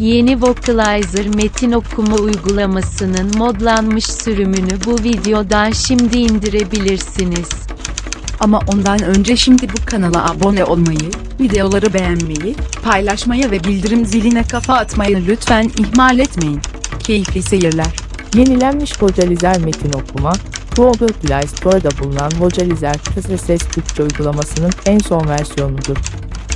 Yeni Vocalizer metin okuma uygulamasının modlanmış sürümünü bu videodan şimdi indirebilirsiniz. Ama ondan önce şimdi bu kanala abone olmayı, videoları beğenmeyi, paylaşmayı ve bildirim ziline kafa atmayı lütfen ihmal etmeyin. Keyifli seyirler. Yenilenmiş Vocalizer metin okuma, Google Play Store'da bulunan Vocalizer kısa ses Türkçe uygulamasının en son versiyonudur.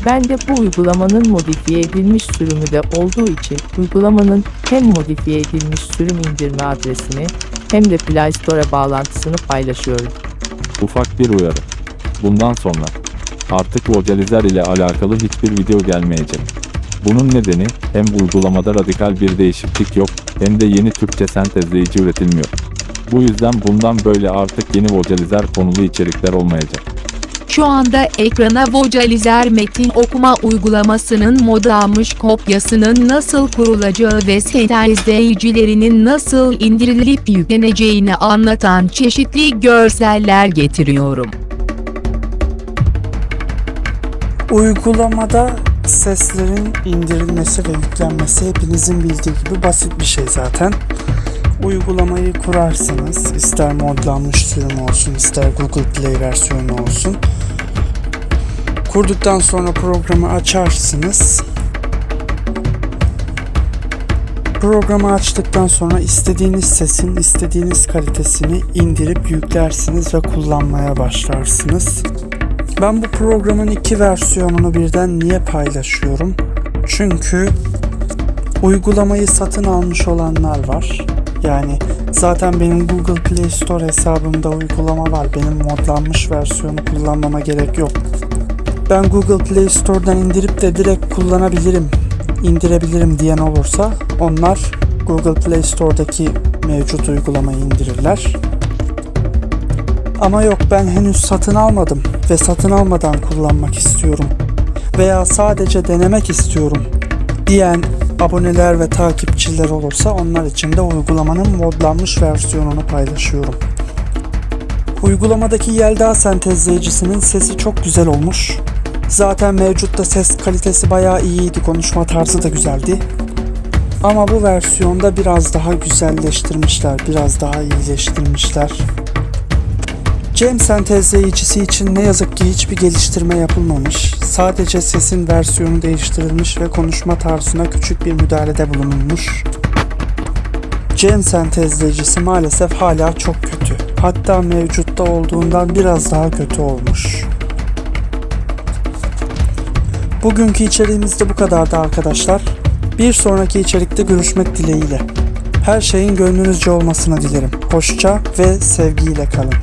Ben de bu uygulamanın modifiye edilmiş sürümü de olduğu için uygulamanın hem modifiye edilmiş sürüm indirme adresini hem de Play Store bağlantısını paylaşıyorum. Ufak bir uyarı. Bundan sonra artık Vocalizer ile alakalı hiçbir video gelmeyecek. Bunun nedeni hem uygulamada radikal bir değişiklik yok hem de yeni Türkçe sentezleyici üretilmiyor. Bu yüzden bundan böyle artık yeni Vocalizer konulu içerikler olmayacak. Şu anda ekrana Vocalizer metin okuma uygulamasının modlanmış kopyasının nasıl kurulacağı ve sentezleyicilerinin nasıl indirilip yükleneceğini anlatan çeşitli görseller getiriyorum. Uygulamada seslerin indirilmesi ve yüklenmesi hepinizin bildiği gibi basit bir şey zaten. Uygulamayı kurarsınız. ister modlanmış sürümü olsun, ister Google Play versiyonu olsun. Kurduktan sonra programı açarsınız. Programı açtıktan sonra istediğiniz sesin istediğiniz kalitesini indirip yüklersiniz ve kullanmaya başlarsınız. Ben bu programın iki versiyonunu birden niye paylaşıyorum? Çünkü uygulamayı satın almış olanlar var. Yani zaten benim Google Play Store hesabımda uygulama var. Benim modlanmış versiyonu kullanmama gerek yok. Ben Google Play Store'dan indirip de direkt kullanabilirim, indirebilirim diyen olursa onlar Google Play Store'daki mevcut uygulamayı indirirler. Ama yok ben henüz satın almadım ve satın almadan kullanmak istiyorum veya sadece denemek istiyorum diyen aboneler ve takipçiler olursa onlar için de uygulamanın modlanmış versiyonunu paylaşıyorum. Uygulamadaki Yelda sentezleyicisinin sesi çok güzel olmuş. Zaten mevcutta ses kalitesi bayağı iyiydi, konuşma tarzı da güzeldi. Ama bu versiyonda biraz daha güzelleştirmişler, biraz daha iyileştirmişler. Cem sentezleyicisi için ne yazık ki hiçbir geliştirme yapılmamış. Sadece sesin versiyonu değiştirilmiş ve konuşma tarzına küçük bir müdahalede bulunulmuş. Cem sentezleyicisi maalesef hala çok kötü. Hatta mevcutta olduğundan biraz daha kötü olmuş. Bugünkü içeriğimiz de bu kadardı arkadaşlar. Bir sonraki içerikte görüşmek dileğiyle. Her şeyin gönlünüzce olmasını dilerim. Hoşça ve sevgiyle kalın.